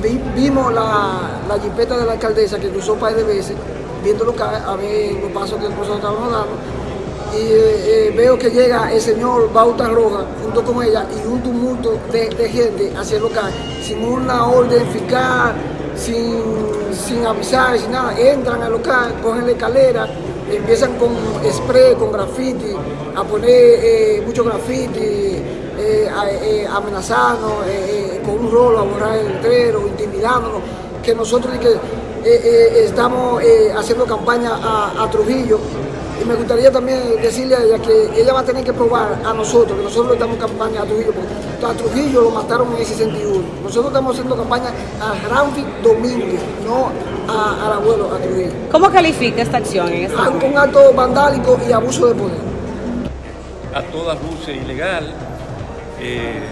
Vimos la, la jipeta de la alcaldesa que cruzó un par de veces, viendo lo que, a ver los pasos que nosotros estábamos dando. Y eh, eh, veo que llega el señor Bauta Roja junto con ella y un tumulto de, gente hacia el local, sin una orden fiscal, sin, sin avisar, sin nada. Entran al local, cogen la escalera, empiezan con spray, con graffiti, a poner eh, mucho graffiti, eh, amenazarnos, con un rolo a borrar el letrero, intimidándonos, que nosotros que, estamos haciendo campaña a, a, Trujillo. Y me gustaría también decirle a ella que ella va a tener que probar a nosotros, que nosotros estamos en campaña a Trujillo, porque a Trujillo lo mataron en el 61. Nosotros estamos haciendo campaña a Ramfi Domínguez, no a, al abuelo, a Trujillo. ¿Cómo califica esta acción? En esta un acto vandálico y abuso de poder. A todas luces ilegal, eh,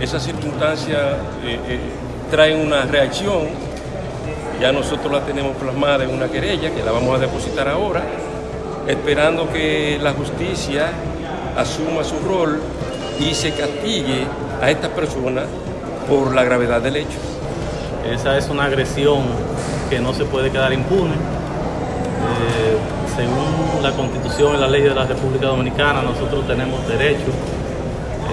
esa circunstancia eh, eh, trae una reacción, ya nosotros la tenemos plasmada en una querella que la vamos a depositar ahora, esperando que la justicia asuma su rol y se castigue a esta persona por la gravedad del hecho. Esa es una agresión que no se puede quedar impune. según la Constitución y la ley de la República Dominicana, nosotros tenemos derecho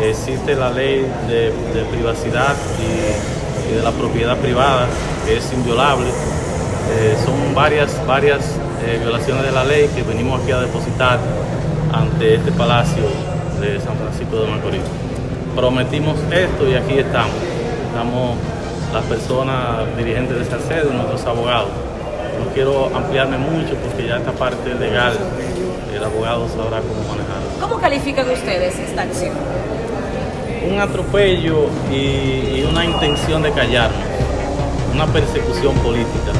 existe la ley de, privacidad y, de la propiedad privada, que es inviolable. Eh, son varias, varias eh, violaciones de la ley que venimos aquí a depositar ante este palacio de San Francisco de Macorís. Prometimos esto y aquí estamos. Estamos las personas dirigentes de Salcedo y nuestros abogados. No quiero ampliarme mucho porque ya esta parte legal el abogado sabrá cómo manejarlo. ¿Cómo califican ustedes esta acción? Un atropello y, una intención de callarnos, una persecución política.